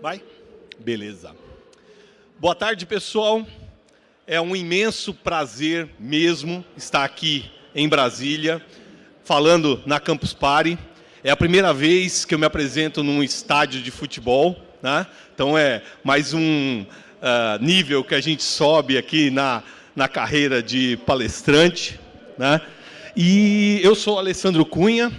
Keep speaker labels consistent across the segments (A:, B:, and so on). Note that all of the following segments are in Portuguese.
A: Vai? Beleza. Boa tarde, pessoal. É um imenso prazer mesmo estar aqui em Brasília, falando na Campus Party. É a primeira vez que eu me apresento num estádio de futebol, né? então é mais um uh, nível que a gente sobe aqui na, na carreira de palestrante. Né? E eu sou Alessandro Cunha,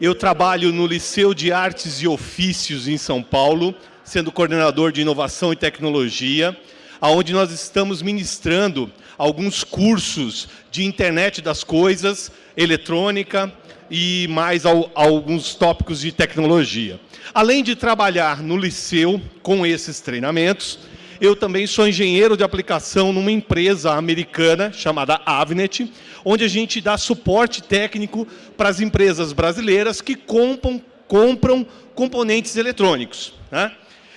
A: eu trabalho no Liceu de Artes e Ofícios em São Paulo, sendo coordenador de inovação e tecnologia, aonde nós estamos ministrando alguns cursos de internet das coisas, eletrônica e mais ao, alguns tópicos de tecnologia. Além de trabalhar no liceu com esses treinamentos, eu também sou engenheiro de aplicação numa empresa americana chamada Avnet, onde a gente dá suporte técnico para as empresas brasileiras que compram, compram componentes eletrônicos. Né?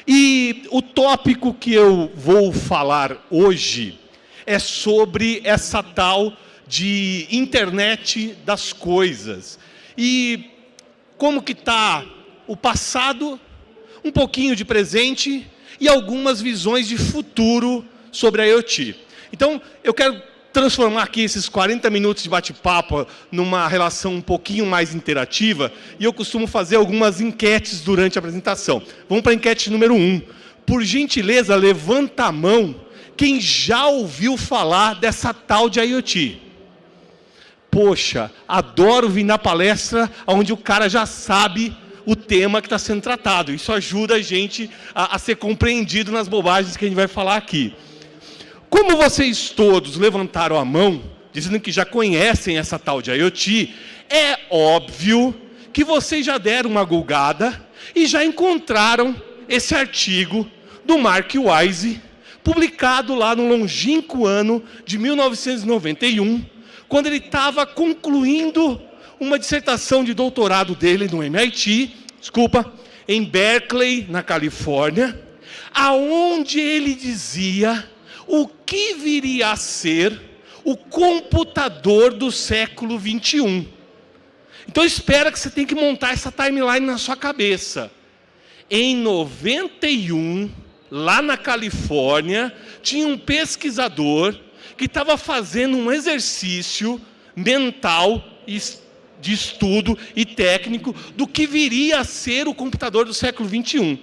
A: E o tópico que eu vou falar hoje é sobre essa tal de internet das coisas. E como que está o passado, um pouquinho de presente e algumas visões de futuro sobre a IoT. Então, eu quero transformar aqui esses 40 minutos de bate-papo numa relação um pouquinho mais interativa e eu costumo fazer algumas enquetes durante a apresentação. Vamos para a enquete número 1. Um. Por gentileza, levanta a mão quem já ouviu falar dessa tal de IoT. Poxa, adoro vir na palestra onde o cara já sabe o tema que está sendo tratado. Isso ajuda a gente a, a ser compreendido nas bobagens que a gente vai falar aqui. Como vocês todos levantaram a mão, dizendo que já conhecem essa tal de IoT, é óbvio que vocês já deram uma gulgada e já encontraram esse artigo do Mark Wise, publicado lá no longínquo ano de 1991, quando ele estava concluindo uma dissertação de doutorado dele no MIT, desculpa, em Berkeley, na Califórnia, aonde ele dizia o que viria a ser o computador do século 21. Então espera que você tem que montar essa timeline na sua cabeça. Em 91, lá na Califórnia, tinha um pesquisador que estava fazendo um exercício mental de estudo e técnico do que viria a ser o computador do século 21.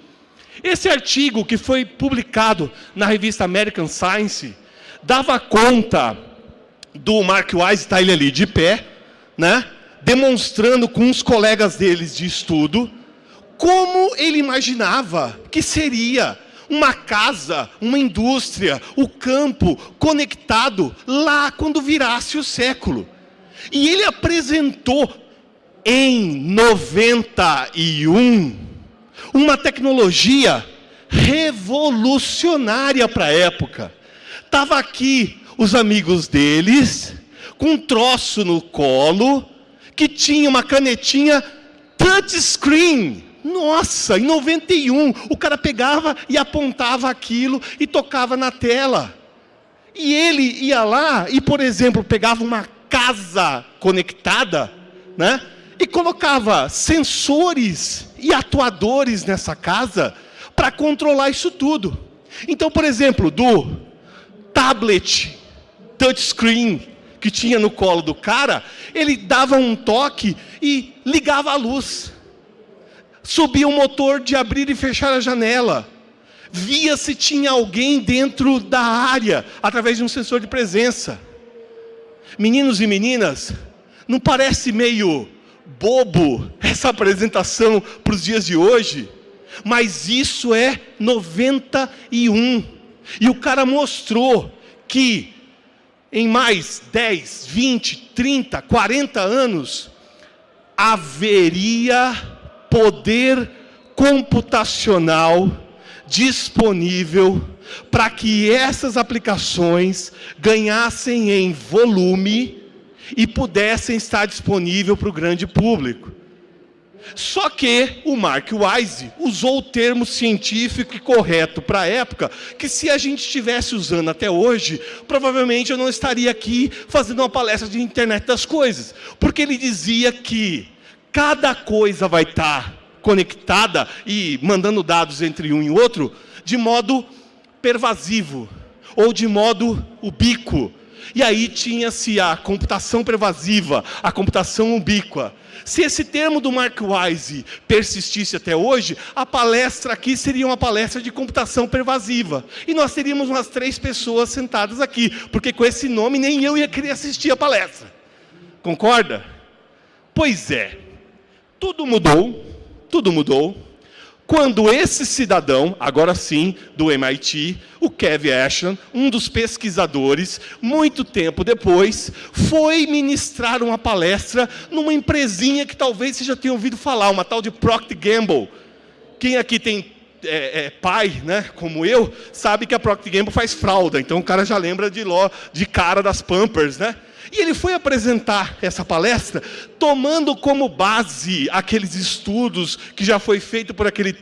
A: Esse artigo, que foi publicado na revista American Science, dava conta do Mark Wise, está ele ali de pé, né? demonstrando com os colegas deles de estudo, como ele imaginava que seria uma casa, uma indústria, o campo conectado lá quando virasse o século. E ele apresentou em 91 uma tecnologia revolucionária para a época. Estava aqui os amigos deles, com um troço no colo, que tinha uma canetinha touchscreen. Nossa, em 91, o cara pegava e apontava aquilo e tocava na tela. E ele ia lá e, por exemplo, pegava uma casa conectada, né? E colocava sensores e atuadores nessa casa para controlar isso tudo. Então, por exemplo, do tablet touchscreen que tinha no colo do cara, ele dava um toque e ligava a luz. Subia o motor de abrir e fechar a janela. Via se tinha alguém dentro da área, através de um sensor de presença. Meninos e meninas, não parece meio bobo essa apresentação para os dias de hoje? Mas isso é 91. E o cara mostrou que em mais 10, 20, 30, 40 anos, haveria poder computacional disponível para que essas aplicações ganhassem em volume e pudessem estar disponível para o grande público. Só que o Mark Wise usou o termo científico e correto para a época, que se a gente estivesse usando até hoje, provavelmente eu não estaria aqui fazendo uma palestra de internet das coisas. Porque ele dizia que cada coisa vai estar conectada e mandando dados entre um e outro de modo pervasivo ou de modo ubíquo. E aí tinha-se a computação pervasiva, a computação ubíqua. Se esse termo do Mark Wise persistisse até hoje, a palestra aqui seria uma palestra de computação pervasiva. E nós teríamos umas três pessoas sentadas aqui, porque com esse nome nem eu ia querer assistir a palestra. Concorda? Pois é, tudo mudou, tudo mudou, quando esse cidadão, agora sim, do MIT, o Kevin Ashton, um dos pesquisadores, muito tempo depois, foi ministrar uma palestra numa empresinha que talvez você já tenha ouvido falar, uma tal de Procter Gamble. Quem aqui tem é, é, pai, né, como eu, sabe que a Procter Gamble faz fralda, então o cara já lembra de, ló, de cara das Pampers, né? E ele foi apresentar essa palestra tomando como base aqueles estudos que já foi feito por aquele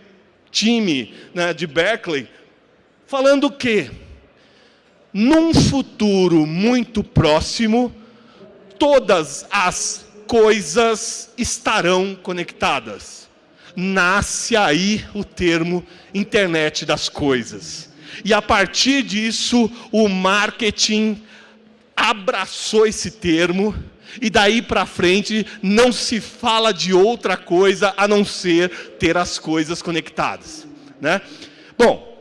A: time né, de Berkeley, falando que num futuro muito próximo, todas as coisas estarão conectadas. Nasce aí o termo internet das coisas. E a partir disso, o marketing abraçou esse termo e daí para frente não se fala de outra coisa a não ser ter as coisas conectadas. Né? Bom,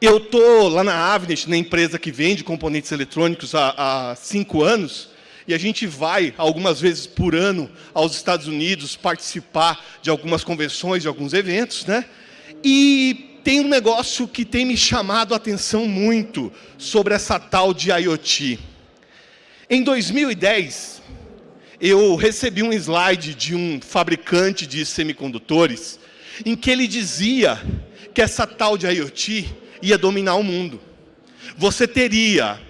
A: eu estou lá na Avnet, na empresa que vende componentes eletrônicos há, há cinco anos, e a gente vai, algumas vezes por ano, aos Estados Unidos participar de algumas convenções, de alguns eventos, né? E tem um negócio que tem me chamado a atenção muito sobre essa tal de IoT. Em 2010, eu recebi um slide de um fabricante de semicondutores, em que ele dizia que essa tal de IoT ia dominar o mundo. Você teria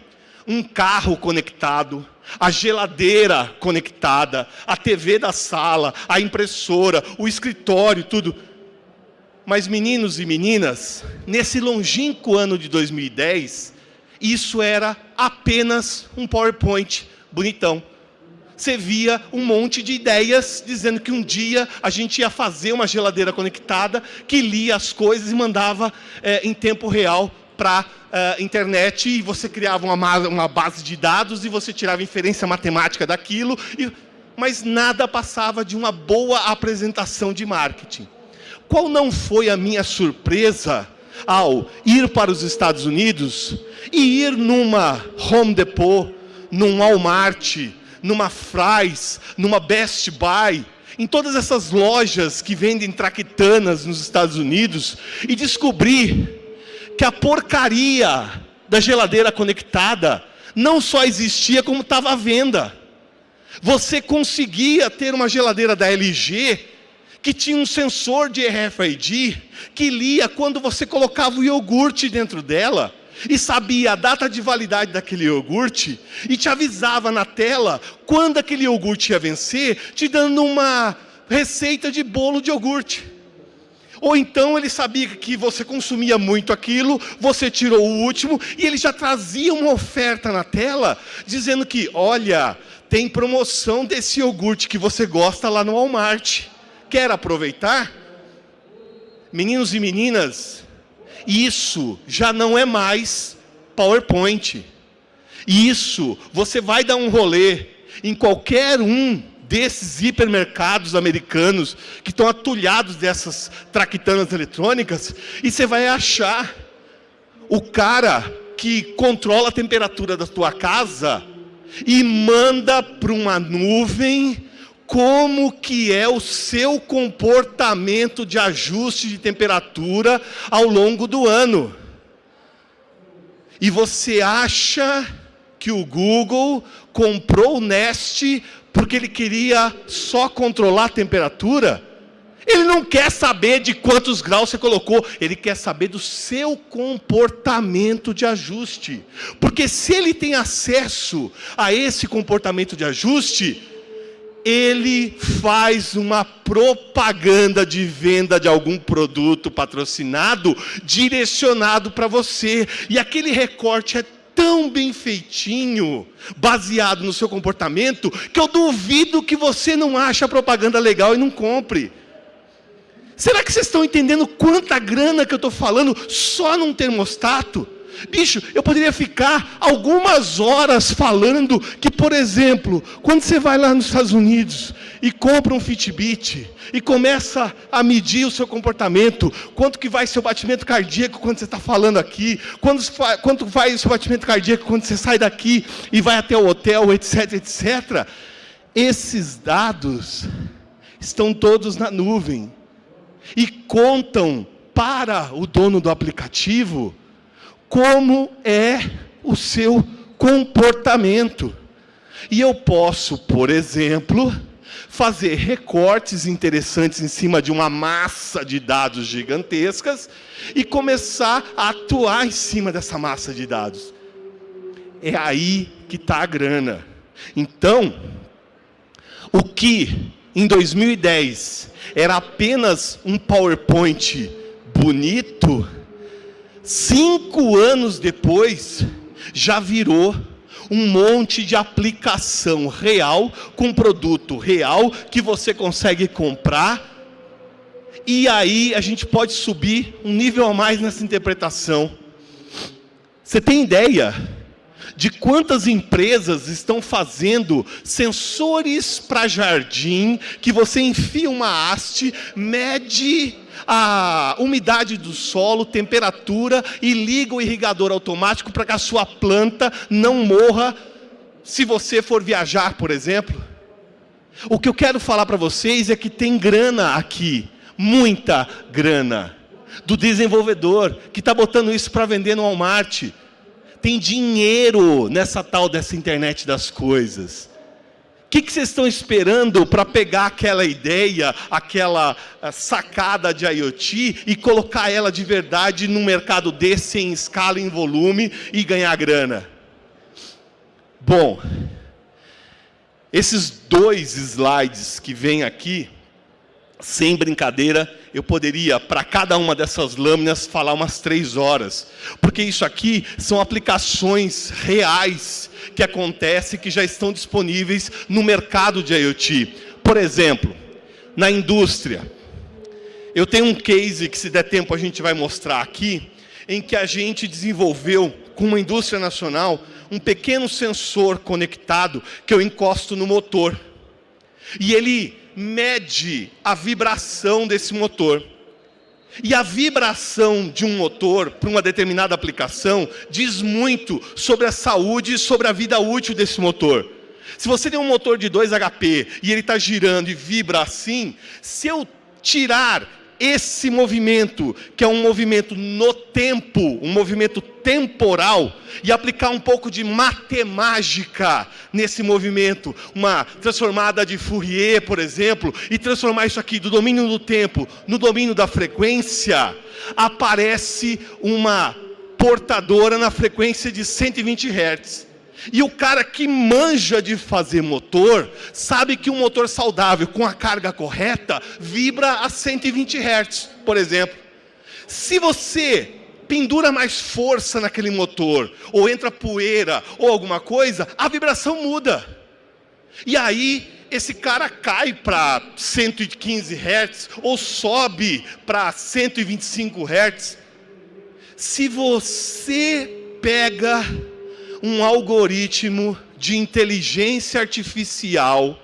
A: um carro conectado, a geladeira conectada, a TV da sala, a impressora, o escritório, tudo mas, meninos e meninas, nesse longínquo ano de 2010, isso era apenas um PowerPoint bonitão. Você via um monte de ideias dizendo que um dia a gente ia fazer uma geladeira conectada que lia as coisas e mandava é, em tempo real para a é, internet e você criava uma, uma, base de dados e você tirava inferência matemática daquilo, e, mas nada passava de uma boa apresentação de marketing. Qual não foi a minha surpresa ao ir para os Estados Unidos e ir numa Home Depot, num Walmart, numa Fry's, numa Best Buy, em todas essas lojas que vendem traquitanas nos Estados Unidos e descobrir que a porcaria da geladeira conectada não só existia como estava à venda. Você conseguia ter uma geladeira da LG que tinha um sensor de RFID que lia quando você colocava o iogurte dentro dela e sabia a data de validade daquele iogurte e te avisava na tela quando aquele iogurte ia vencer, te dando uma receita de bolo de iogurte. Ou então ele sabia que você consumia muito aquilo, você tirou o último e ele já trazia uma oferta na tela dizendo que, olha, tem promoção desse iogurte que você gosta lá no Walmart quer aproveitar? Meninos e meninas, isso já não é mais PowerPoint. Isso, você vai dar um rolê em qualquer um desses hipermercados americanos que estão atulhados dessas traquitanas eletrônicas e você vai achar o cara que controla a temperatura da tua casa e manda para uma nuvem como que é o seu comportamento de ajuste de temperatura ao longo do ano. E você acha que o Google comprou o Nest porque ele queria só controlar a temperatura? Ele não quer saber de quantos graus você colocou, ele quer saber do seu comportamento de ajuste. Porque se ele tem acesso a esse comportamento de ajuste, ele faz uma propaganda de venda de algum produto patrocinado, direcionado para você. E aquele recorte é tão bem feitinho, baseado no seu comportamento, que eu duvido que você não ache a propaganda legal e não compre. Será que vocês estão entendendo quanta grana que eu estou falando só num termostato? Bicho, eu poderia ficar algumas horas falando que, por exemplo, quando você vai lá nos Estados Unidos e compra um Fitbit e começa a medir o seu comportamento, quanto que vai seu batimento cardíaco quando você está falando aqui, quanto, quanto vai o seu batimento cardíaco quando você sai daqui e vai até o hotel, etc, etc. Esses dados estão todos na nuvem e contam para o dono do aplicativo como é o seu comportamento. E eu posso, por exemplo, fazer recortes interessantes em cima de uma massa de dados gigantescas e começar a atuar em cima dessa massa de dados. É aí que está a grana. Então, o que em 2010 era apenas um PowerPoint bonito, cinco anos depois, já virou um monte de aplicação real, com produto real, que você consegue comprar, e aí a gente pode subir um nível a mais nessa interpretação. Você tem ideia de quantas empresas estão fazendo sensores para jardim, que você enfia uma haste, mede a umidade do solo, temperatura e liga o irrigador automático para que a sua planta não morra se você for viajar, por exemplo. O que eu quero falar para vocês é que tem grana aqui, muita grana, do desenvolvedor que está botando isso para vender no Walmart. Tem dinheiro nessa tal dessa internet das coisas que, que vocês estão esperando para pegar aquela ideia, aquela eh, sacada de IoT e colocar ela de verdade num mercado desse em escala, em volume e ganhar grana? Bom, esses dois slides que vêm aqui, sem brincadeira, eu poderia, para cada uma dessas lâminas, falar umas três horas. Porque isso aqui são aplicações reais que acontecem, que já estão disponíveis no mercado de IoT. Por exemplo, na indústria. Eu tenho um case que, se der tempo, a gente vai mostrar aqui, em que a gente desenvolveu, com uma indústria nacional, um pequeno sensor conectado que eu encosto no motor. E ele mede a vibração desse motor. E a vibração de um motor para uma determinada aplicação diz muito sobre a saúde e sobre a vida útil desse motor. Se você tem um motor de 2 HP e ele está girando e vibra assim, se eu tirar esse movimento, que é um movimento no tempo, um movimento temporal, e aplicar um pouco de matemática nesse movimento, uma transformada de Fourier, por exemplo, e transformar isso aqui do domínio do tempo no domínio da frequência, aparece uma portadora na frequência de 120 Hz. E o cara que manja de fazer motor, sabe que um motor saudável, com a carga correta, vibra a 120 Hz, por exemplo. Se você pendura mais força naquele motor, ou entra poeira, ou alguma coisa, a vibração muda. E aí, esse cara cai para 115 Hz, ou sobe para 125 Hz. Se você pega um algoritmo de inteligência artificial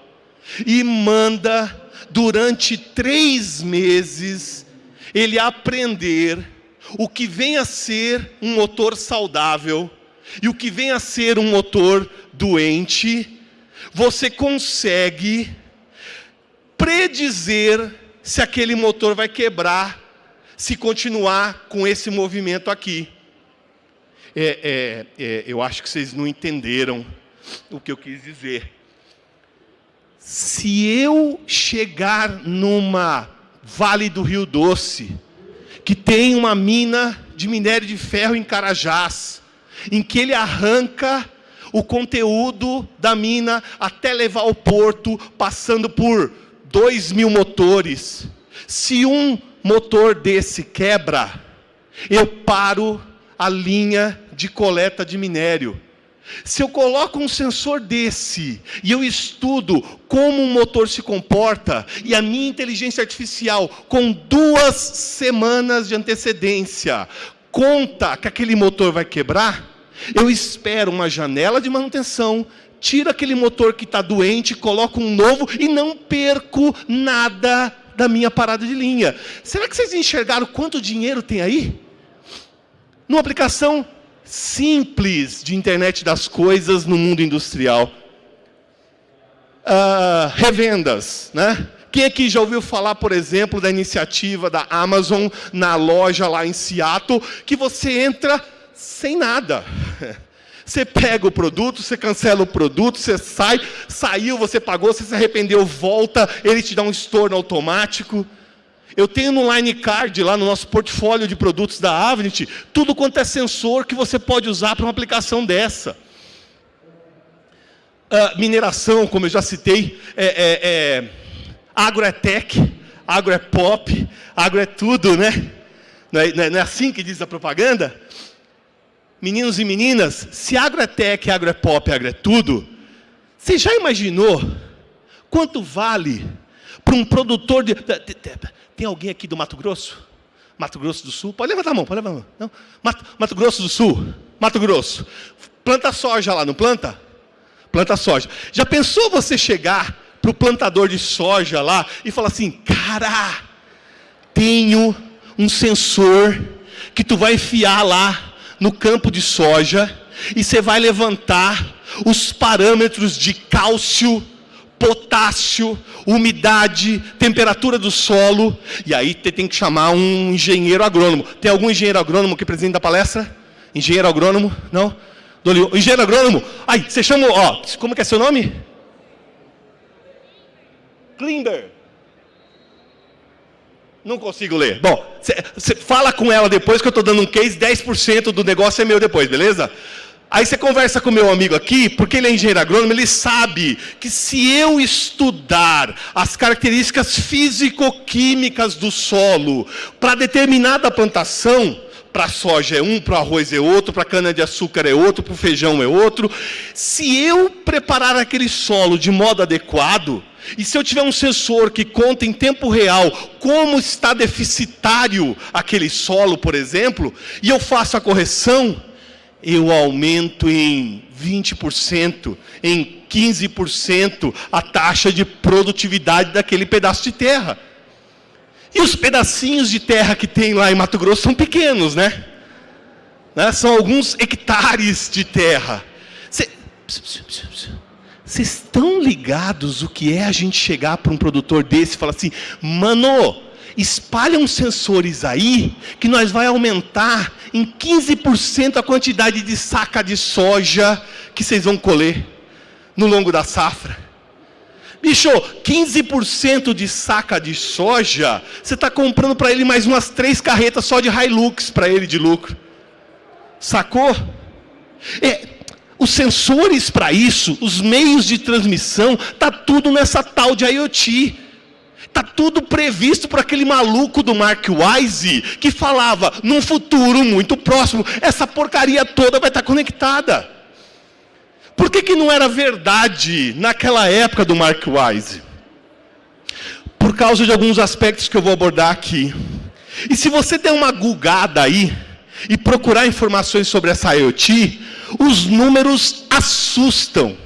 A: e manda, durante três meses, ele aprender o que vem a ser um motor saudável e o que vem a ser um motor doente, você consegue predizer se aquele motor vai quebrar se continuar com esse movimento aqui. É, é, é, eu acho que vocês não entenderam o que eu quis dizer. Se eu chegar numa Vale do Rio Doce, que tem uma mina de minério de ferro em Carajás, em que ele arranca o conteúdo da mina até levar ao porto, passando por dois mil motores. Se um motor desse quebra, eu paro a linha de coleta de minério. Se eu coloco um sensor desse e eu estudo como um motor se comporta e a minha inteligência artificial, com duas semanas de antecedência, conta que aquele motor vai quebrar, eu espero uma janela de manutenção, tiro aquele motor que está doente, coloco um novo e não perco nada da minha parada de linha. Será que vocês enxergaram quanto dinheiro tem aí? Numa aplicação simples de internet das coisas no mundo industrial. Uh, revendas, né? Quem aqui já ouviu falar, por exemplo, da iniciativa da Amazon na loja lá em Seattle, que você entra sem nada. Você pega o produto, você cancela o produto, você sai, saiu, você pagou, você se arrependeu, volta, ele te dá um estorno automático. Eu tenho no Line Card, lá no nosso portfólio de produtos da Avnet, tudo quanto é sensor que você pode usar para uma aplicação dessa. Uh, mineração, como eu já citei, é, é, é, agro é tech, agro é pop, agro é tudo, né? Não é, não é assim que diz a propaganda? Meninos e meninas, se agro é tech, agro é pop, agro é tudo, você já imaginou quanto vale para um produtor de... Tem alguém aqui do Mato Grosso? Mato Grosso do Sul? Pode levantar a mão, pode levantar a mão. Não? Mato, Mato Grosso do Sul? Mato Grosso. Planta soja lá, não planta? Planta soja. Já pensou você chegar para o plantador de soja lá e falar assim, cara, tenho um sensor que tu vai enfiar lá no campo de soja e você vai levantar os parâmetros de cálcio, potássio, umidade, temperatura do solo, e aí tem que chamar um engenheiro agrônomo. Tem algum engenheiro agrônomo que presente da palestra? Engenheiro agrônomo? Não? Engenheiro agrônomo? Aí, você chama, ó, como que é seu nome? Klimber. Não consigo ler. Bom, você fala com ela depois que eu estou dando um case, 10% do negócio é meu depois, beleza? Aí você conversa com meu amigo aqui, porque ele é engenheiro agrônomo, ele sabe que se eu estudar as características físico-químicas do solo para determinada plantação, para soja é um, para arroz é outro, para cana-de-açúcar é outro, para feijão é outro, se eu preparar aquele solo de modo adequado, e se eu tiver um sensor que conta em tempo real como está deficitário aquele solo, por exemplo, e eu faço a correção, eu aumento em 20%, em 15% a taxa de produtividade daquele pedaço de terra. E os pedacinhos de terra que tem lá em Mato Grosso são pequenos, né? né? São alguns hectares de terra. Vocês estão ligados o que é a gente chegar para um produtor desse e falar assim, mano, espalha uns sensores aí que nós vai aumentar em 15% a quantidade de saca de soja que vocês vão colher no longo da safra. Bicho, 15% de saca de soja, você está comprando para ele mais umas três carretas só de Hilux para ele de lucro. Sacou? É, os sensores para isso, os meios de transmissão, tá tudo nessa tal de IoT. Está tudo previsto para aquele maluco do Mark Wise que falava, num futuro muito próximo, essa porcaria toda vai estar conectada. Por que, que não era verdade naquela época do Mark Wise? Por causa de alguns aspectos que eu vou abordar aqui. E se você der uma gulgada aí e procurar informações sobre essa IoT, os números assustam.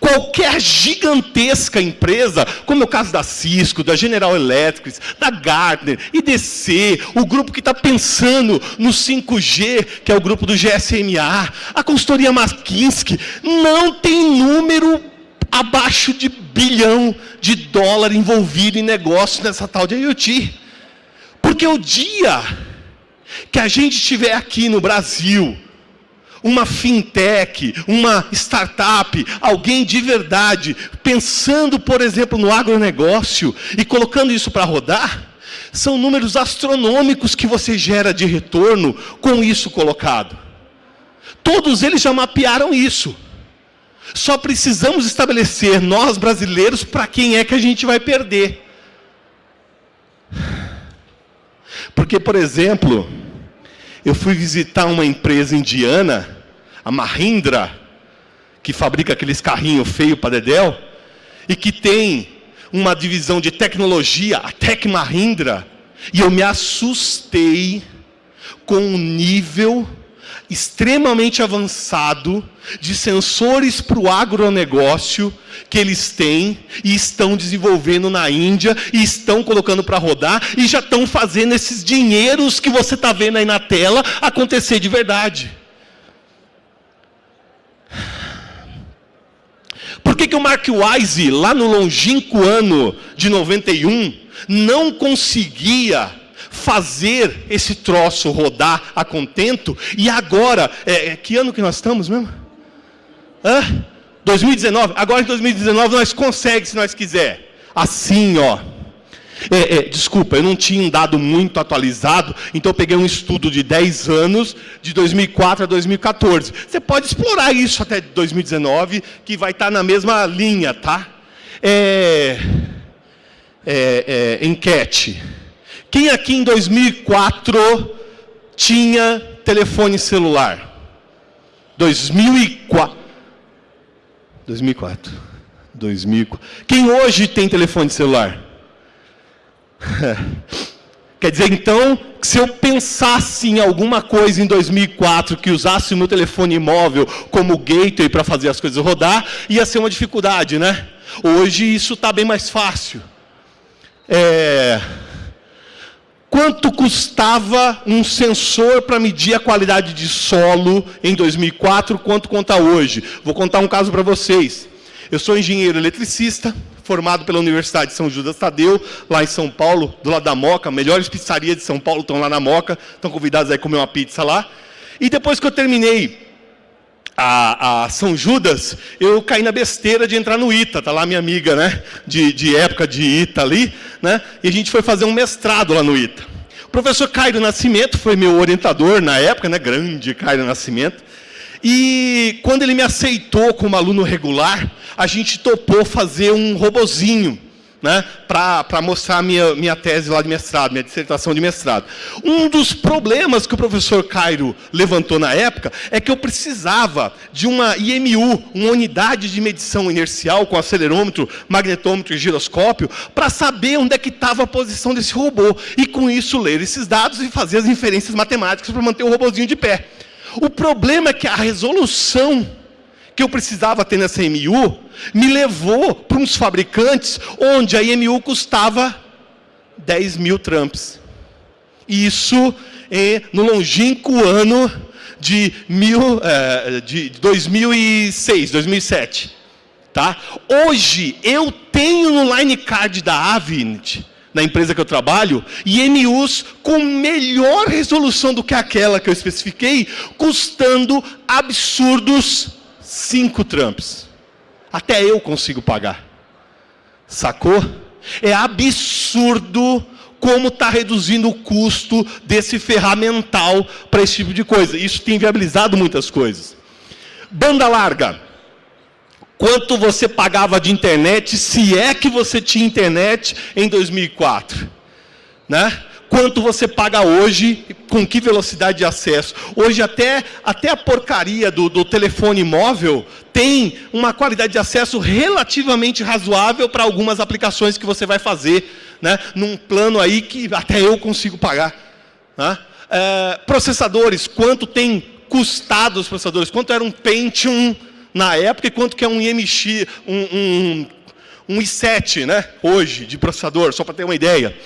A: Qualquer gigantesca empresa, como é o caso da Cisco, da General Electric, da Gartner, IDC, o grupo que está pensando no 5G, que é o grupo do GSMA, a consultoria McKinsey, não tem número abaixo de bilhão de dólar envolvido em negócio nessa tal de IoT. Porque o dia que a gente estiver aqui no Brasil, uma fintech, uma startup, alguém de verdade, pensando, por exemplo, no agronegócio e colocando isso para rodar, são números astronômicos que você gera de retorno com isso colocado. Todos eles já mapearam isso. Só precisamos estabelecer, nós brasileiros, para quem é que a gente vai perder. Porque, por exemplo, eu fui visitar uma empresa indiana, a Mahindra, que fabrica aqueles carrinhos feios para Dedel, e que tem uma divisão de tecnologia, a Tec Mahindra, e eu me assustei com o nível extremamente avançado de sensores para o agronegócio que eles têm e estão desenvolvendo na Índia e estão colocando para rodar e já estão fazendo esses dinheiros que você está vendo aí na tela acontecer de verdade. Por que, que o Mark Wise, lá no longínquo ano de 91, não conseguia fazer esse troço rodar a contento, e agora, é, é que ano que nós estamos mesmo? Hã? 2019? Agora em 2019 nós conseguimos se nós quiser. Assim, ó. É, é, desculpa, eu não tinha um dado muito atualizado, então eu peguei um estudo de 10 anos, de 2004 a 2014. Você pode explorar isso até 2019, que vai estar na mesma linha, tá? É, é, é enquete. Quem aqui em 2004 tinha telefone celular? 2004. 2004. 2004. Quem hoje tem telefone celular? Quer dizer, então, que se eu pensasse em alguma coisa em 2004 que usasse o meu telefone móvel como gateway para fazer as coisas rodar, ia ser uma dificuldade, né? Hoje isso está bem mais fácil. É... Quanto custava um sensor para medir a qualidade de solo em 2004, quanto conta hoje? Vou contar um caso para vocês. Eu sou engenheiro eletricista, formado pela Universidade de São Judas Tadeu, lá em São Paulo, do lado da Moca, melhores pizzarias de São Paulo estão lá na Moca, estão convidados a comer uma pizza lá. E depois que eu terminei a, a, São Judas, eu caí na besteira de entrar no ITA, tá lá minha amiga, né, de, de época de ITA ali, né, e a gente foi fazer um mestrado lá no ITA. O professor Cairo Nascimento foi meu orientador na época, né, grande Cairo Nascimento, e quando ele me aceitou como aluno regular, a gente topou fazer um robozinho, né, para mostrar minha, minha tese lá de mestrado, minha dissertação de mestrado. Um dos problemas que o professor Cairo levantou na época é que eu precisava de uma IMU, uma unidade de medição inercial com acelerômetro, magnetômetro e giroscópio, para saber onde é que estava a posição desse robô. E com isso ler esses dados e fazer as inferências matemáticas para manter o robozinho de pé. O problema é que a resolução que eu precisava ter nessa MU, me levou para uns fabricantes onde a IMU custava 10 mil tramps. Isso no longínquo ano de, mil, é, de 2006, 2007. Tá? Hoje, eu tenho no line card da Avinit, na empresa que eu trabalho, IMUs com melhor resolução do que aquela que eu especifiquei, custando absurdos cinco Trumps. Até eu consigo pagar. Sacou? É absurdo como está reduzindo o custo desse ferramental para esse tipo de coisa. Isso tem viabilizado muitas coisas. Banda larga. Quanto você pagava de internet, se é que você tinha internet em 2004? Né? quanto você paga hoje, com que velocidade de acesso. Hoje até, até a porcaria do, do telefone móvel tem uma qualidade de acesso relativamente razoável para algumas aplicações que você vai fazer, né? num plano aí que até eu consigo pagar. Né? É, processadores, quanto tem custado os processadores? Quanto era um Pentium na época e quanto que é um MX, um, um, um i7 né? hoje de processador, só para ter uma ideia.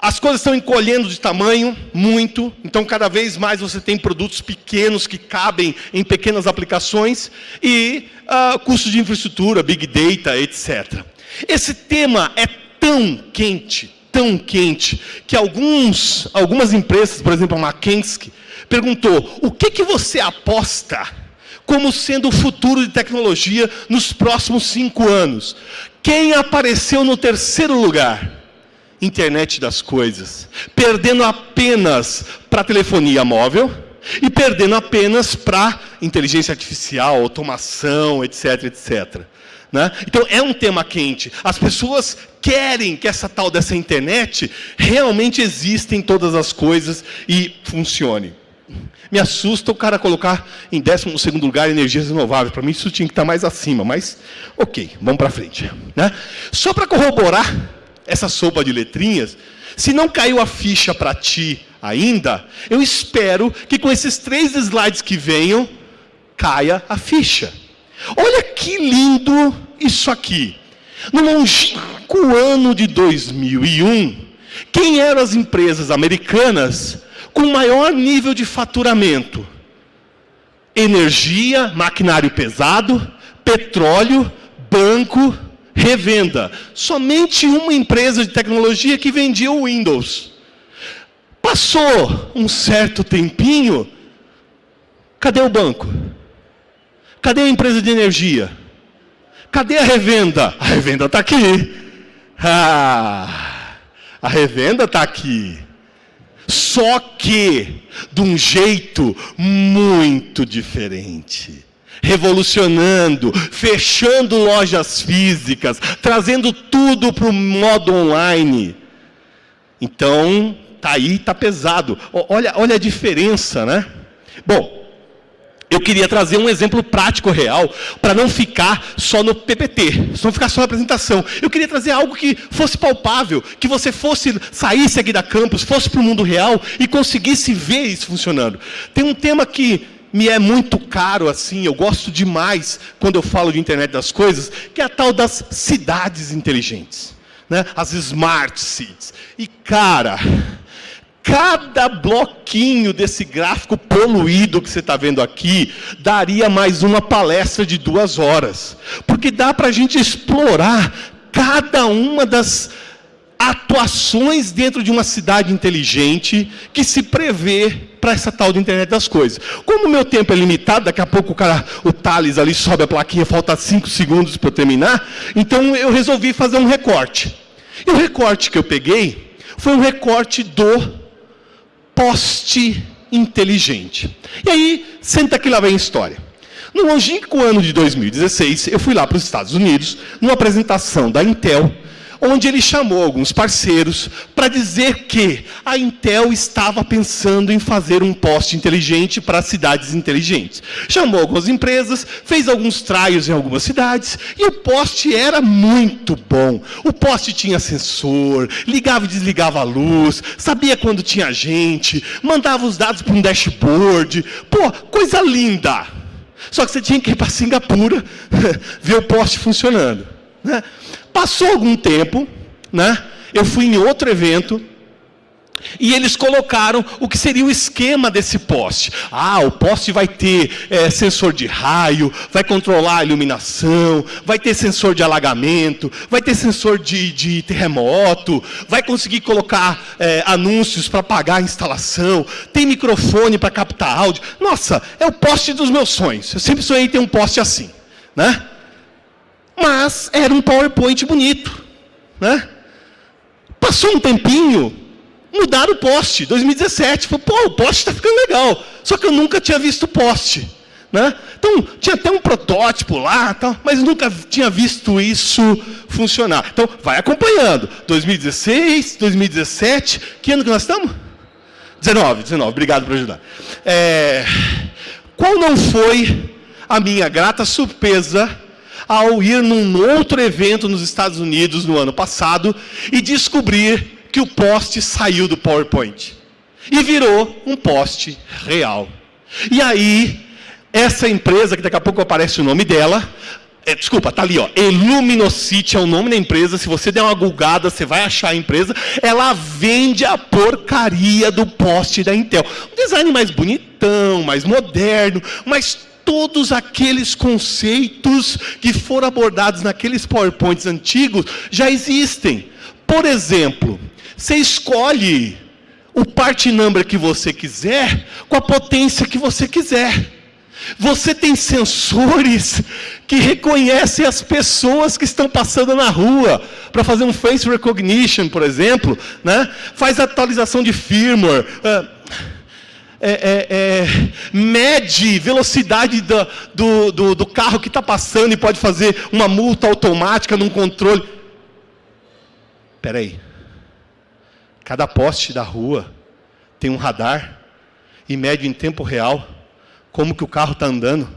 A: As coisas estão encolhendo de tamanho muito, então cada vez mais você tem produtos pequenos que cabem em pequenas aplicações e uh, custo de infraestrutura, big data, etc. Esse tema é tão quente, tão quente, que alguns, algumas empresas, por exemplo a McKinsey, perguntou, o que, que você aposta como sendo o futuro de tecnologia nos próximos cinco anos? Quem apareceu no terceiro lugar? internet das coisas, perdendo apenas para telefonia móvel e perdendo apenas para inteligência artificial, automação, etc, etc. Né? Então é um tema quente. As pessoas querem que essa tal dessa internet realmente exista em todas as coisas e funcione. Me assusta o cara colocar em 12 segundo lugar energias renováveis. Para mim isso tinha que estar mais acima, mas ok, vamos para frente. Né? Só para corroborar essa sopa de letrinhas, se não caiu a ficha para ti ainda, eu espero que com esses três slides que venham, caia a ficha. Olha que lindo isso aqui. No longínquo ano de 2001, quem eram as empresas americanas com maior nível de faturamento? Energia, maquinário pesado, petróleo, banco, revenda. Somente uma empresa de tecnologia que vendia o Windows. Passou um certo tempinho, cadê o banco? Cadê a empresa de energia? Cadê a revenda? A revenda está aqui. Ah, a revenda está aqui. Só que de um jeito muito diferente. Revolucionando, fechando lojas físicas, trazendo tudo para o modo online. Então, tá aí, tá pesado. Olha, olha a diferença, né? Bom, eu queria trazer um exemplo prático real, para não ficar só no PPT, não ficar só na apresentação. Eu queria trazer algo que fosse palpável, que você fosse, saísse aqui da campus, fosse para o mundo real e conseguisse ver isso funcionando. Tem um tema que me é muito caro, assim, eu gosto demais quando eu falo de internet das coisas, que é a tal das cidades inteligentes. Né? As smart cities. E, cara, cada bloquinho desse gráfico poluído que você está vendo aqui daria mais uma palestra de duas horas. Porque dá para a gente explorar cada uma das atuações dentro de uma cidade inteligente que se prevê para essa tal de internet das coisas. Como o meu tempo é limitado, daqui a pouco o cara, o Thales ali sobe a plaquinha, falta cinco segundos para eu terminar, então eu resolvi fazer um recorte. E o recorte que eu peguei foi um recorte do poste inteligente. E aí, senta que lá vem a história. No longínquo ano de 2016, eu fui lá para os Estados Unidos, numa apresentação da Intel, onde ele chamou alguns parceiros para dizer que a Intel estava pensando em fazer um poste inteligente para cidades inteligentes. Chamou algumas empresas, fez alguns trials em algumas cidades, e o poste era muito bom. O poste tinha sensor, ligava e desligava a luz, sabia quando tinha gente, mandava os dados para um dashboard. Pô, coisa linda! Só que você tinha que ir para Singapura ver o poste funcionando. Né? Passou algum tempo, né? eu fui em outro evento, e eles colocaram o que seria o esquema desse poste. Ah, o poste vai ter é, sensor de raio, vai controlar a iluminação, vai ter sensor de alagamento, vai ter sensor de, de terremoto, vai conseguir colocar é, anúncios para pagar a instalação, tem microfone para captar áudio. Nossa, é o poste dos meus sonhos. Eu sempre sonhei ter um poste assim. Né? Mas era um PowerPoint bonito. Né? Passou um tempinho, mudaram o poste. 2017, falei, pô, o poste está ficando legal. Só que eu nunca tinha visto o poste. Né? Então, tinha até um protótipo lá, tal, mas nunca tinha visto isso funcionar. Então, vai acompanhando. 2016, 2017, que ano que nós estamos? 19, 19, obrigado por ajudar. É, qual não foi a minha grata surpresa ao ir num outro evento nos Estados Unidos no ano passado e descobrir que o poste saiu do PowerPoint e virou um poste real. E aí, essa empresa, que daqui a pouco aparece o nome dela, é, desculpa, tá ali, ó. Illuminocity é o nome da empresa. Se você der uma gulgada, você vai achar a empresa. Ela vende a porcaria do poste da Intel. Um design mais bonitão, mais moderno, mas todos aqueles conceitos que foram abordados naqueles PowerPoints antigos já existem. Por exemplo, você escolhe o part number que você quiser com a potência que você quiser. Você tem sensores que reconhecem as pessoas que estão passando na rua para fazer um face recognition, por exemplo, né? Faz atualização de firmware. Uh, é, é, é, mede velocidade do, do, do, carro que está passando e pode fazer uma multa automática num controle. Espera aí. Cada poste da rua tem um radar e mede em tempo real como que o carro está andando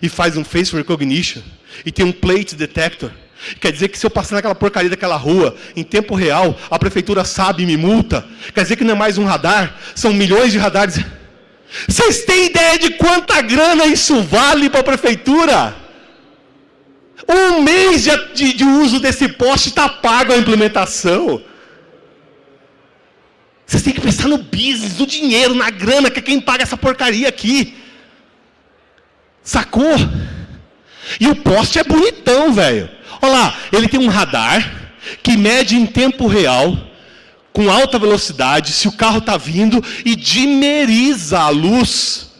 A: e faz um face recognition e tem um plate detector. Quer dizer que se eu passar naquela porcaria daquela rua, em tempo real, a prefeitura sabe e me multa. Quer dizer que não é mais um radar, são milhões de radares. Vocês têm ideia de quanta grana isso vale para a prefeitura? Um mês de, de, uso desse poste está pago a implementação. Vocês têm que pensar no business, no dinheiro, na grana, que é quem paga essa porcaria aqui. Sacou? E o poste é bonitão, velho. Olha lá, ele tem um radar que mede em tempo real, com alta velocidade, se o carro está vindo e dimeriza a luz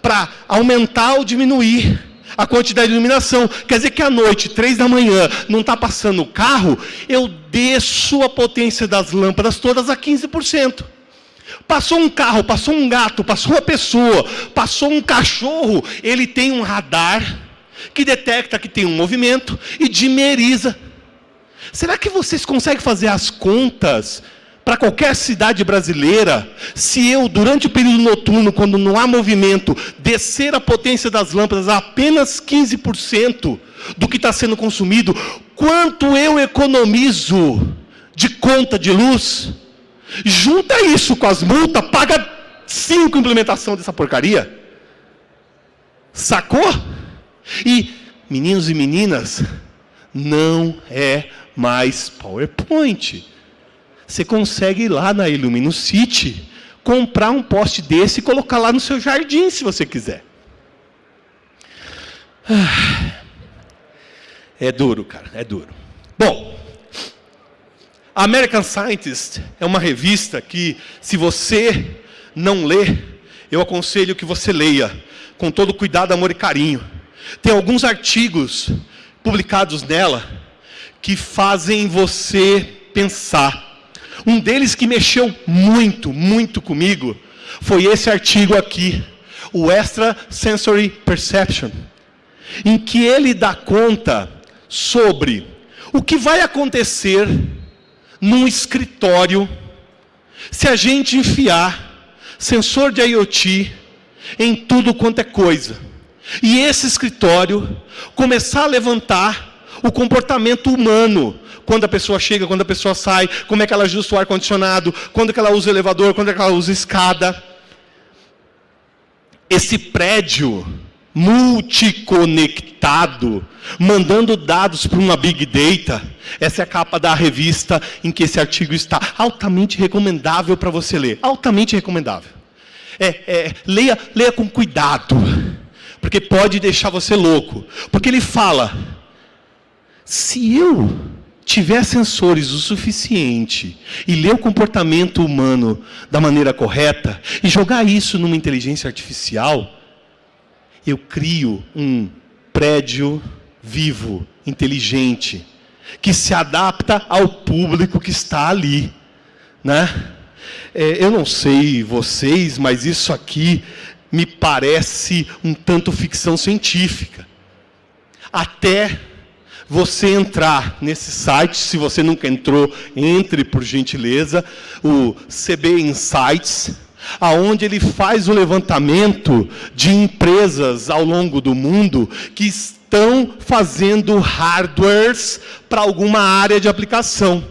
A: para aumentar ou diminuir a quantidade de iluminação. Quer dizer que à noite, três da manhã, não está passando o carro, eu desço a potência das lâmpadas todas a 15%. Passou um carro, passou um gato, passou uma pessoa, passou um cachorro, ele tem um radar que detecta que tem um movimento e dimeriza. Será que vocês conseguem fazer as contas para qualquer cidade brasileira, se eu, durante o período noturno, quando não há movimento, descer a potência das lâmpadas a apenas 15% do que está sendo consumido, quanto eu economizo de conta de luz? Junta isso com as multas, paga cinco implementação dessa porcaria. Sacou? E, meninos e meninas, não é mais PowerPoint. Você consegue ir lá na Illumino City, comprar um poste desse e colocar lá no seu jardim, se você quiser. Ah, é duro, cara, é duro. Bom, a American Scientist é uma revista que, se você não lê, eu aconselho que você leia, com todo cuidado, amor e carinho. Tem alguns artigos publicados nela que fazem você pensar. Um deles que mexeu muito, muito comigo, foi esse artigo aqui, o Extra Sensory Perception, em que ele dá conta sobre o que vai acontecer num escritório se a gente enfiar sensor de IoT em tudo quanto é coisa. E esse escritório começar a levantar o comportamento humano. Quando a pessoa chega, quando a pessoa sai, como é que ela ajusta o ar-condicionado, quando é que ela usa o elevador, quando é que ela usa escada. Esse prédio multiconectado, mandando dados para uma Big Data. Essa é a capa da revista em que esse artigo está. Altamente recomendável para você ler. Altamente recomendável. É, é, leia, leia com cuidado porque pode deixar você louco. Porque ele fala: se eu tiver sensores o suficiente e ler o comportamento humano da maneira correta e jogar isso numa inteligência artificial, eu crio um prédio vivo, inteligente, que se adapta ao público que está ali, né? É, eu não sei vocês, mas isso aqui me parece um tanto ficção científica. Até você entrar nesse site, se você nunca entrou, entre por gentileza, o CB Insights, aonde ele faz o levantamento de empresas ao longo do mundo que estão fazendo hardwares para alguma área de aplicação.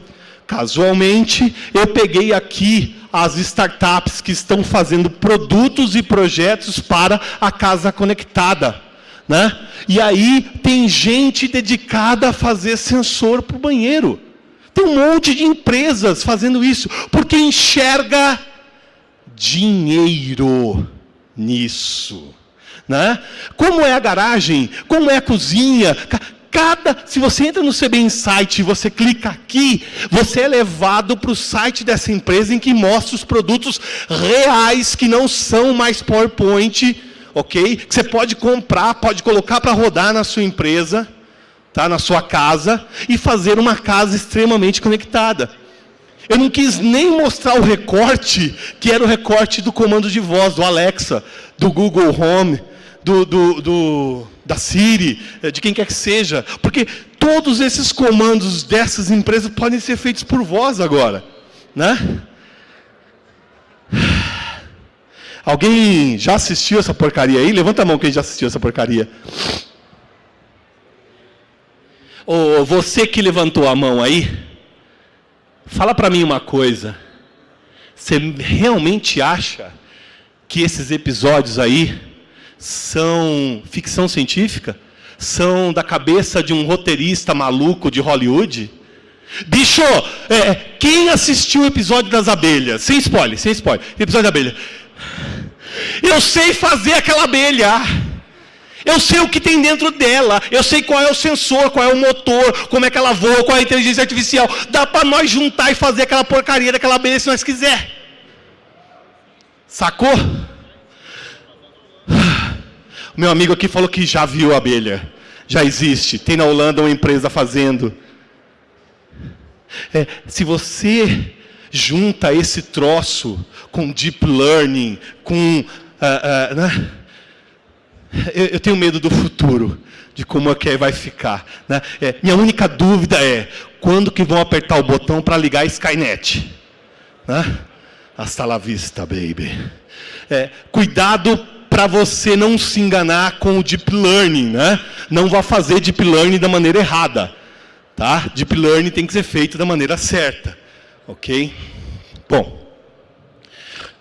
A: Casualmente, eu peguei aqui as startups que estão fazendo produtos e projetos para a casa conectada. Né? E aí tem gente dedicada a fazer sensor para o banheiro. Tem um monte de empresas fazendo isso, porque enxerga dinheiro nisso. Né? Como é a garagem, como é a cozinha, cada, se você entra no CB Insight e você clica aqui, você é levado para o site dessa empresa em que mostra os produtos reais que não são mais PowerPoint, ok? Que você pode comprar, pode colocar para rodar na sua empresa, tá? na sua casa, e fazer uma casa extremamente conectada. Eu não quis nem mostrar o recorte, que era o recorte do comando de voz, do Alexa, do Google Home, do, do, do da Siri, eh, de quem quer que seja, porque todos esses comandos dessas empresas podem ser feitos por voz agora, né? Alguém já assistiu essa porcaria aí? Levanta a mão quem já assistiu essa porcaria. Ou você que levantou a mão aí, fala para mim uma coisa. Você realmente acha que esses episódios aí são ficção científica? São da cabeça de um roteirista maluco de Hollywood? Bicho, é, quem assistiu o episódio das abelhas? Sem spoiler, sem spoiler. Episódio da abelha. Eu sei fazer aquela abelha. Eu sei o que tem dentro dela. Eu sei qual é o sensor, qual é o motor, como é que ela voa, qual é a inteligência artificial. Dá para nós juntar e fazer aquela porcaria daquela abelha se nós quiser. Sacou? Meu amigo aqui falou que já viu abelha. Já existe. Tem na Holanda uma empresa fazendo. É, se você junta esse troço com deep learning, com. Uh, uh, né? eu, eu, tenho medo do futuro, de como é que vai ficar. Né? É, minha única dúvida é quando que vão apertar o botão para ligar a Skynet. Né? Hasta la vista, baby. É, cuidado para você não se enganar com o deep learning, né? Não vá fazer deep learning da maneira errada. Tá? Deep Learning tem que ser feito da maneira certa. Ok?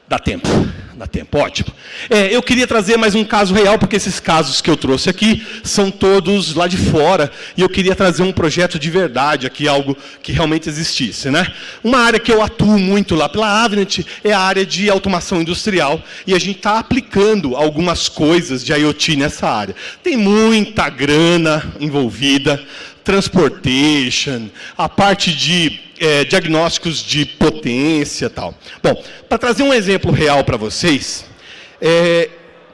A: Dá tempo. Dá tempo, ótimo. É, eu queria trazer mais um caso real, porque esses casos que eu trouxe aqui são todos lá de fora, e eu queria trazer um projeto de verdade aqui, algo que realmente existisse. Né? Uma área que eu atuo muito lá pela Avnet é a área de automação industrial, e a gente está aplicando algumas coisas de IoT nessa área. Tem muita grana envolvida, transportation, a parte de é, diagnósticos de potência tal. Bom, para trazer um exemplo real para vocês, é,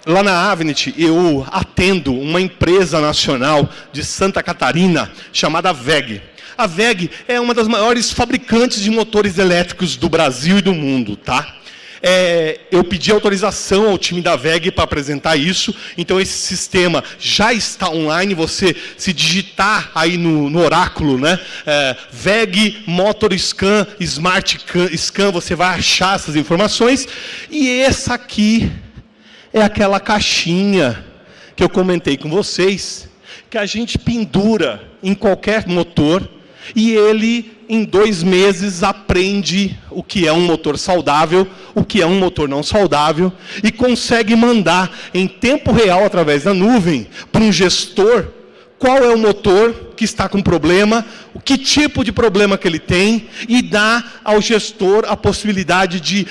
A: lá na Avnet eu atendo uma empresa nacional de Santa Catarina chamada VEG. A VEG é uma das maiores fabricantes de motores elétricos do Brasil e do mundo, tá? É, eu pedi autorização ao time da VEG para apresentar isso, então esse sistema já está online, você se digitar aí no, no oráculo, né? É, VEG Motor Scan, Smart Scan, você vai achar essas informações, e essa aqui é aquela caixinha que eu comentei com vocês, que a gente pendura em qualquer motor, e ele, em dois meses, aprende o que é um motor saudável, o que é um motor não saudável, e consegue mandar em tempo real, através da nuvem, para um gestor, qual é o motor que está com problema, o que tipo de problema que ele tem, e dá ao gestor a possibilidade de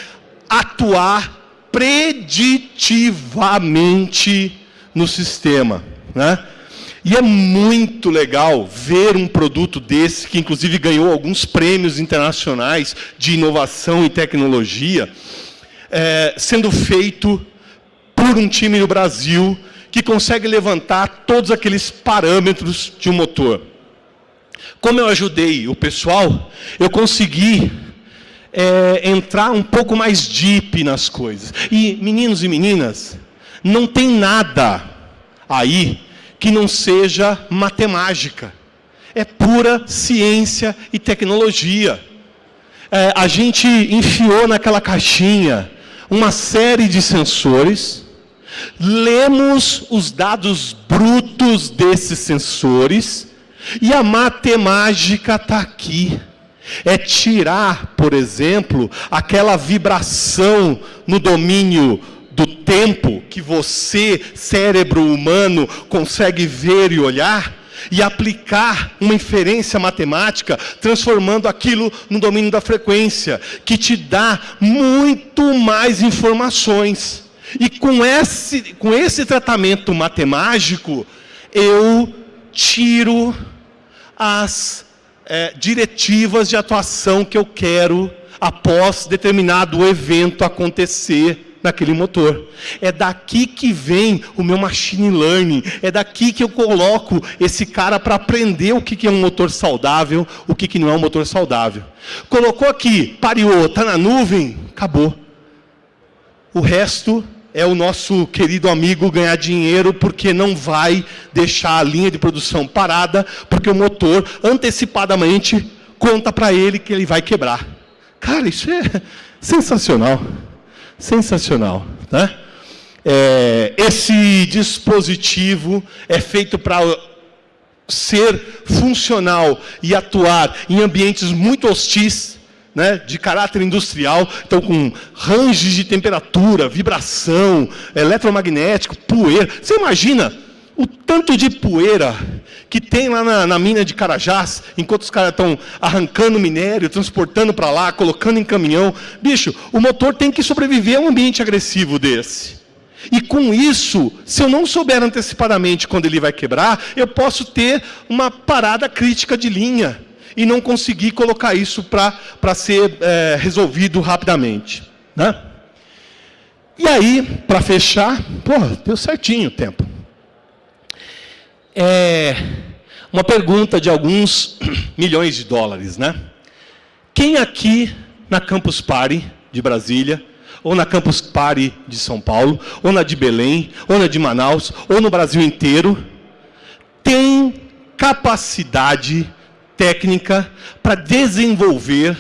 A: atuar preditivamente no sistema. Né? E é muito legal ver um produto desse, que inclusive ganhou alguns prêmios internacionais de inovação e tecnologia, é, sendo feito por um time no Brasil que consegue levantar todos aqueles parâmetros de um motor. Como eu ajudei o pessoal, eu consegui é, entrar um pouco mais deep nas coisas. E, meninos e meninas, não tem nada aí que não seja matemática. É pura ciência e tecnologia. É, a gente enfiou naquela caixinha uma série de sensores, lemos os dados brutos desses sensores, e a matemática está aqui. É tirar, por exemplo, aquela vibração no domínio do tempo que você, cérebro humano, consegue ver e olhar, e aplicar uma inferência matemática, transformando aquilo no domínio da frequência, que te dá muito mais informações. E com esse, com esse tratamento matemático, eu tiro as é, diretivas de atuação que eu quero após determinado evento acontecer naquele motor. É daqui que vem o meu machine learning, é daqui que eu coloco esse cara para aprender o que é um motor saudável, o que não é um motor saudável. Colocou aqui, pareou, está na nuvem, acabou. O resto é o nosso querido amigo ganhar dinheiro porque não vai deixar a linha de produção parada, porque o motor antecipadamente conta para ele que ele vai quebrar. Cara, isso é sensacional. Sensacional. Né? É, esse dispositivo é feito para ser funcional e atuar em ambientes muito hostis, né, de caráter industrial, então com ranges de temperatura, vibração, eletromagnético, poeira. Você imagina o tanto de poeira que tem lá na, na mina de Carajás, enquanto os caras estão arrancando minério, transportando para lá, colocando em caminhão. Bicho, o motor tem que sobreviver a um ambiente agressivo desse. E com isso, se eu não souber antecipadamente quando ele vai quebrar, eu posso ter uma parada crítica de linha e não conseguir colocar isso para ser é, resolvido rapidamente. Né? E aí, para fechar, pô, deu certinho o tempo. É uma pergunta de alguns milhões de dólares, né? Quem aqui na Campus Party de Brasília ou na Campus Party de São Paulo, ou na de Belém, ou na de Manaus, ou no Brasil inteiro, tem capacidade técnica para desenvolver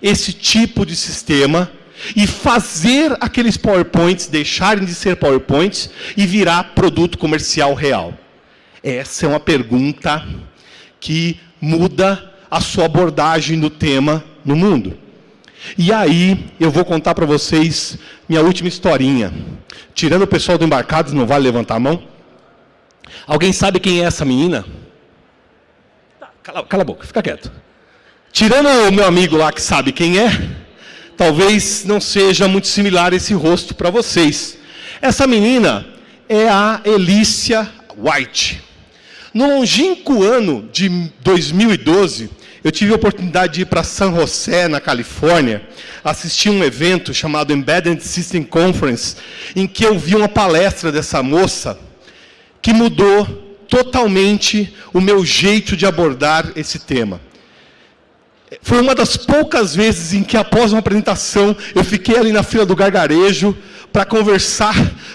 A: esse tipo de sistema e fazer aqueles PowerPoints deixarem de ser PowerPoints e virar produto comercial real? Essa é uma pergunta que muda a sua abordagem do tema no mundo. E aí, eu vou contar para vocês minha última historinha. Tirando o pessoal do Embarcados, não vale levantar a mão? Alguém sabe quem é essa menina? Tá, cala, cala a boca, fica quieto. Tirando o meu amigo lá que sabe quem é, talvez não seja muito similar esse rosto para vocês. Essa menina é a Elícia White. No longínquo ano de 2012, eu tive a oportunidade de ir para San José, na Califórnia, assistir um evento chamado Embedded System Conference, em que eu vi uma palestra dessa moça que mudou totalmente o meu jeito de abordar esse tema. Foi uma das poucas vezes em que, após uma apresentação, eu fiquei ali na fila do gargarejo, para conversar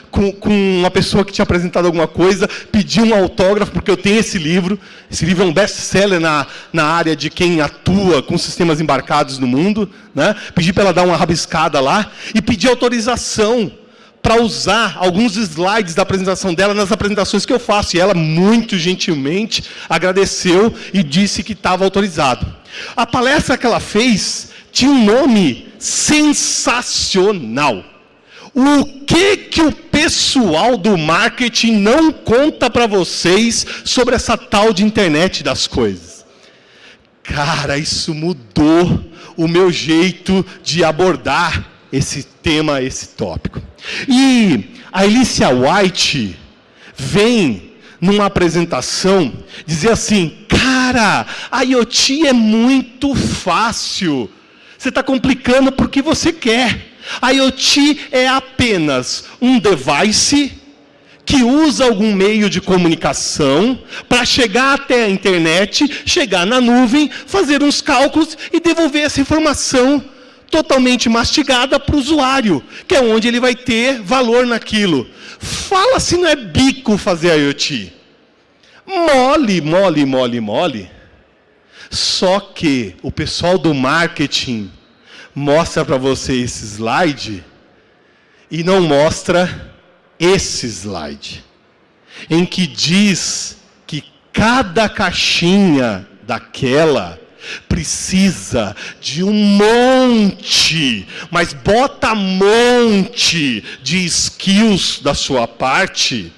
A: com, com, uma pessoa que tinha apresentado alguma coisa, pedir um autógrafo, porque eu tenho esse livro. Esse livro é um best-seller na, na área de quem atua com sistemas embarcados no mundo. Né? Pedi para ela dar uma rabiscada lá e pedir autorização para usar alguns slides da apresentação dela nas apresentações que eu faço. E ela, muito gentilmente, agradeceu e disse que estava autorizado. A palestra que ela fez tinha um nome sensacional. O que, que o pessoal do marketing não conta para vocês sobre essa tal de internet das coisas? Cara, isso mudou o meu jeito de abordar esse tema, esse tópico. E a Alicia White vem numa apresentação dizer assim, cara, a IoT é muito fácil. Você está complicando porque você quer. A IoT é apenas um device que usa algum meio de comunicação para chegar até a internet, chegar na nuvem, fazer uns cálculos e devolver essa informação totalmente mastigada para o usuário, que é onde ele vai ter valor naquilo. Fala se não é bico fazer IoT. Mole, mole, mole, mole. Só que o pessoal do marketing mostra para você esse slide e não mostra esse slide, em que diz que cada caixinha daquela precisa de um monte, mas bota monte de skills da sua parte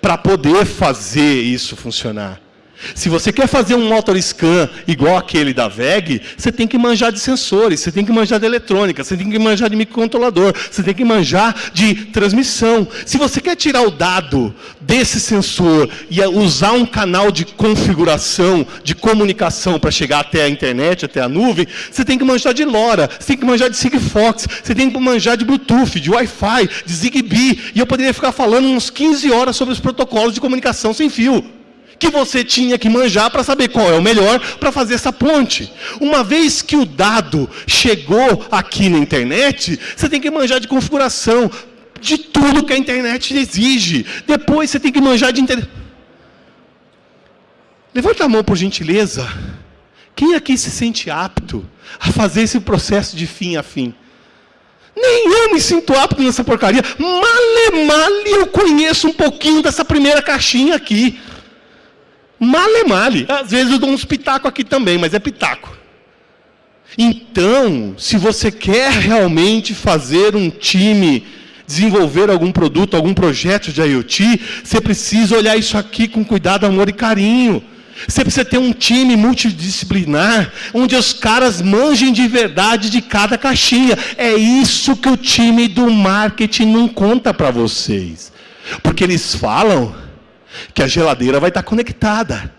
A: para poder fazer isso funcionar. Se você quer fazer um motor scan igual aquele da VEG, você tem que manjar de sensores, você tem que manjar de eletrônica, você tem que manjar de microcontrolador, você tem que manjar de transmissão. Se você quer tirar o dado desse sensor e usar um canal de configuração, de comunicação para chegar até a internet, até a nuvem, você tem que manjar de LoRa, você tem que manjar de Sigfox, você tem que manjar de Bluetooth, de Wi-Fi, de Zigbee. E eu poderia ficar falando uns 15 horas sobre os protocolos de comunicação sem fio que você tinha que manjar para saber qual é o melhor para fazer essa ponte. Uma vez que o dado chegou aqui na internet, você tem que manjar de configuração, de tudo que a internet exige. Depois você tem que manjar de... Inter... Levanta a mão, por gentileza. Quem aqui se sente apto a fazer esse processo de fim a fim? Nem eu me sinto apto nessa porcaria. Male, male, eu conheço um pouquinho dessa primeira caixinha aqui. Male, male. Às vezes eu dou uns pitacos aqui também, mas é pitaco. Então, se você quer realmente fazer um time, desenvolver algum produto, algum projeto de IoT, você precisa olhar isso aqui com cuidado, amor e carinho. Você precisa ter um time multidisciplinar, onde os caras manjem de verdade de cada caixinha. É isso que o time do marketing não conta para vocês. Porque eles falam que a geladeira vai estar conectada,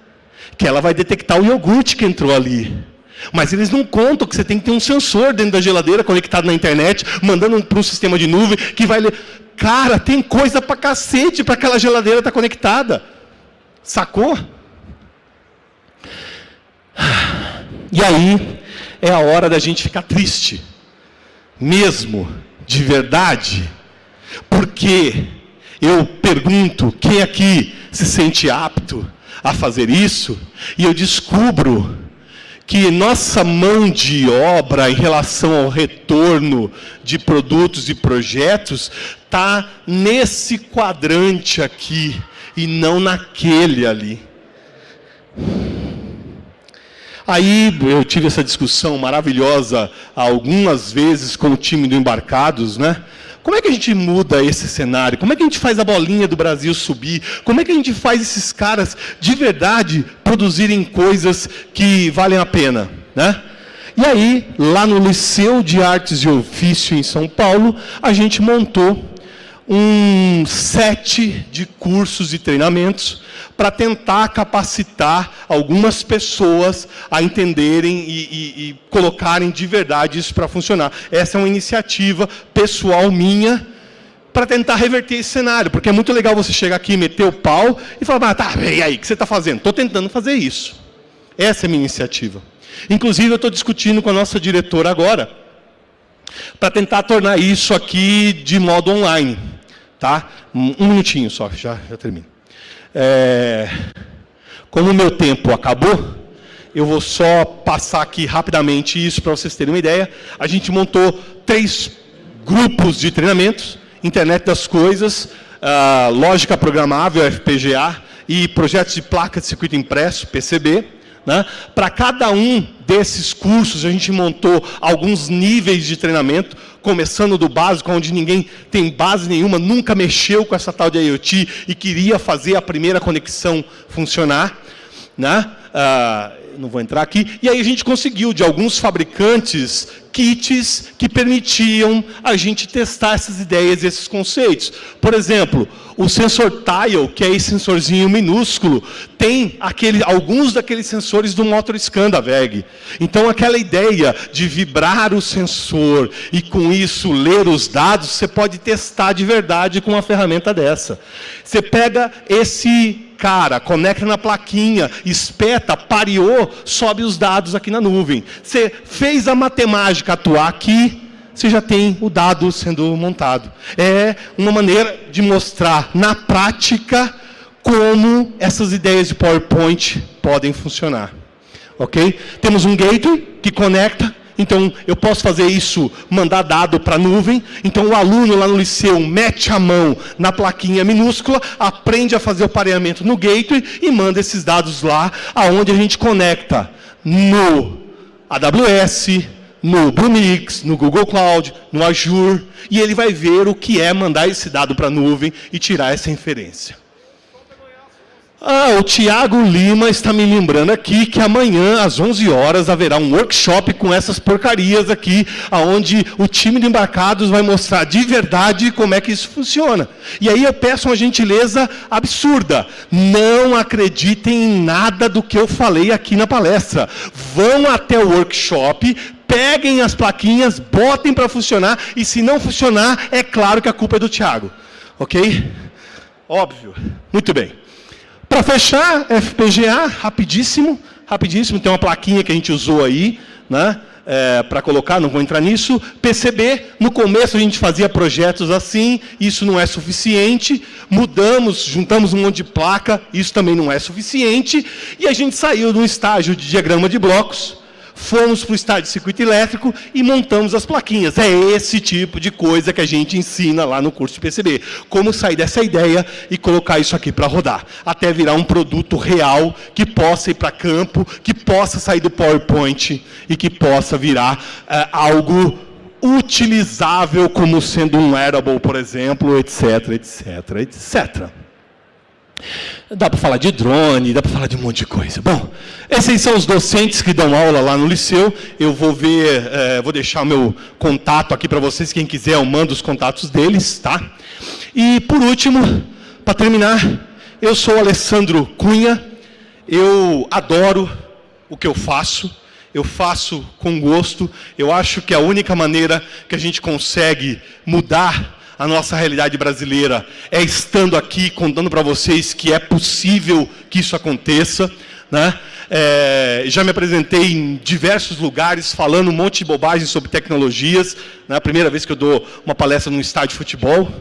A: que ela vai detectar o iogurte que entrou ali. Mas eles não contam que você tem que ter um sensor dentro da geladeira conectado na internet, mandando para um sistema de nuvem que vai ler. Cara, tem coisa para cacete para aquela geladeira estar tá conectada. Sacou? E aí é a hora da gente ficar triste, mesmo, de verdade, porque eu pergunto quem aqui se sente apto a fazer isso, e eu descubro que nossa mão de obra em relação ao retorno de produtos e projetos está nesse quadrante aqui e não naquele ali. Aí eu tive essa discussão maravilhosa algumas vezes com o time do Embarcados, né? Como é que a gente muda esse cenário? Como é que a gente faz a bolinha do Brasil subir? Como é que a gente faz esses caras de verdade produzirem coisas que valem a pena? Né? E aí, lá no Liceu de Artes e Ofício em São Paulo, a gente montou um set de cursos e treinamentos para tentar capacitar algumas pessoas a entenderem e, e, e colocarem de verdade isso para funcionar. Essa é uma iniciativa pessoal minha para tentar reverter esse cenário, porque é muito legal você chegar aqui, meter o pau e falar, ah, tá, e aí, o que você está fazendo? Estou tentando fazer isso. Essa é a minha iniciativa. Inclusive, eu estou discutindo com a nossa diretora agora, para tentar tornar isso aqui de modo online. Tá? Um minutinho só, já, já termino. É, como o meu tempo acabou, eu vou só passar aqui rapidamente isso para vocês terem uma ideia. A gente montou três grupos de treinamentos, Internet das Coisas, uh, Lógica Programável, FPGA, e projetos de placa de circuito impresso, PCB. Né? Para cada um desses cursos, a gente montou alguns níveis de treinamento, começando do básico, onde ninguém tem base nenhuma, nunca mexeu com essa tal de IoT e queria fazer a primeira conexão funcionar. Né? Ah, não vou entrar aqui. E aí a gente conseguiu, de alguns fabricantes, kits que permitiam a gente testar essas ideias e esses conceitos. Por exemplo, o sensor Tile, que é esse sensorzinho minúsculo, tem aquele, alguns daqueles sensores do motor scan da VEG. Então, aquela ideia de vibrar o sensor e, com isso, ler os dados, você pode testar de verdade com uma ferramenta dessa. Você pega esse cara, conecta na plaquinha, espeta, pareou, sobe os dados aqui na nuvem. Você fez a matemática atuar aqui, você já tem o dado sendo montado. É uma maneira de mostrar na prática como essas ideias de PowerPoint podem funcionar. Ok? Temos um gateway que conecta então, eu posso fazer isso, mandar dado para a nuvem. Então, o aluno lá no liceu mete a mão na plaquinha minúscula, aprende a fazer o pareamento no gateway e manda esses dados lá, aonde a gente conecta no AWS, no Brumix, no Google Cloud, no Azure, e ele vai ver o que é mandar esse dado para a nuvem e tirar essa inferência. Ah, o Tiago Lima está me lembrando aqui que amanhã, às 11 horas, haverá um workshop com essas porcarias aqui, onde o time de embarcados vai mostrar de verdade como é que isso funciona. E aí eu peço uma gentileza absurda. Não acreditem em nada do que eu falei aqui na palestra. Vão até o workshop, peguem as plaquinhas, botem para funcionar, e se não funcionar, é claro que a culpa é do Tiago. Ok? Óbvio. Muito bem. Para fechar, FPGA, rapidíssimo, rapidíssimo, tem uma plaquinha que a gente usou aí, né? É, para colocar, não vou entrar nisso. PCB, no começo a gente fazia projetos assim, isso não é suficiente. Mudamos, juntamos um monte de placa, isso também não é suficiente. E a gente saiu de um estágio de diagrama de blocos, fomos para o estádio de circuito elétrico e montamos as plaquinhas. É esse tipo de coisa que a gente ensina lá no curso de PCB. Como sair dessa ideia e colocar isso aqui para rodar. Até virar um produto real que possa ir para campo, que possa sair do PowerPoint e que possa virar uh, algo utilizável como sendo um wearable, por exemplo, etc, etc, etc. Dá para falar de drone, dá para falar de um monte de coisa. Bom, esses são os docentes que dão aula lá no liceu. Eu vou ver, é, vou deixar o meu contato aqui para vocês. Quem quiser, eu mando os contatos deles, tá? E por último, para terminar, eu sou Alessandro Cunha. Eu adoro o que eu faço. Eu faço com gosto. Eu acho que a única maneira que a gente consegue mudar a nossa realidade brasileira é estando aqui contando para vocês que é possível que isso aconteça. Né? É, já me apresentei em diversos lugares falando um monte de bobagem sobre tecnologias. Né? A primeira vez que eu dou uma palestra num estádio de futebol.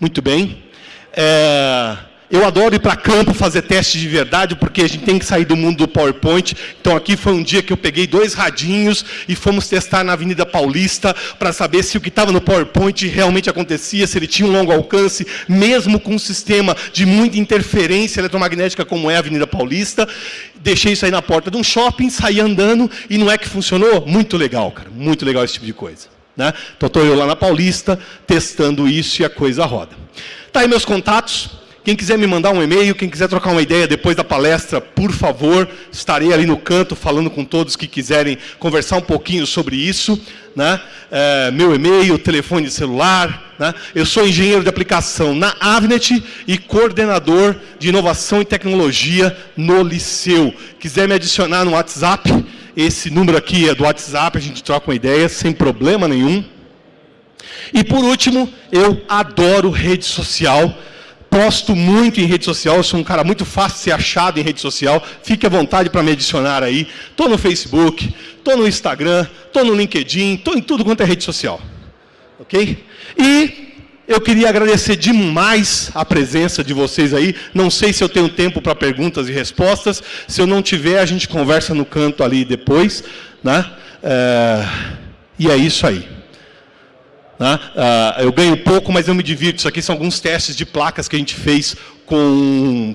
A: Muito bem. É, eu adoro ir para campo fazer teste de verdade, porque a gente tem que sair do mundo do PowerPoint. Então aqui foi um dia que eu peguei dois radinhos e fomos testar na Avenida Paulista para saber se o que estava no PowerPoint realmente acontecia, se ele tinha um longo alcance, mesmo com um sistema de muita interferência eletromagnética como é a Avenida Paulista. Deixei isso aí na porta de um shopping, saí andando e não é que funcionou? Muito legal, cara. Muito legal esse tipo de coisa. Né? Então estou eu lá na Paulista, testando isso e a coisa roda. Tá aí meus contatos. Quem quiser me mandar um e-mail, quem quiser trocar uma ideia depois da palestra, por favor, estarei ali no canto falando com todos que quiserem conversar um pouquinho sobre isso. Né? É, meu e-mail, telefone celular. Né? Eu sou engenheiro de aplicação na Avnet e coordenador de inovação e tecnologia no Liceu. Quiser me adicionar no WhatsApp, esse número aqui é do WhatsApp, a gente troca uma ideia sem problema nenhum. E por último, eu adoro rede social posto muito em rede social, sou um cara muito fácil de ser achado em rede social, fique à vontade para me adicionar aí. Estou no Facebook, estou no Instagram, estou no LinkedIn, estou em tudo quanto é rede social. Ok? E eu queria agradecer demais a presença de vocês aí. Não sei se eu tenho tempo para perguntas e respostas. Se eu não tiver, a gente conversa no canto ali depois. Né? É... E é isso aí. Né? Uh, eu ganho pouco, mas eu me divirto. Isso aqui são alguns testes de placas que a gente fez com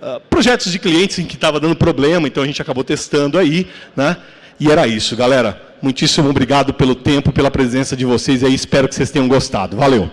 A: uh, projetos de clientes em que estava dando problema, então a gente acabou testando aí. Né? E era isso, galera. Muitíssimo obrigado pelo tempo, pela presença de vocês aí. Espero que vocês tenham gostado. Valeu!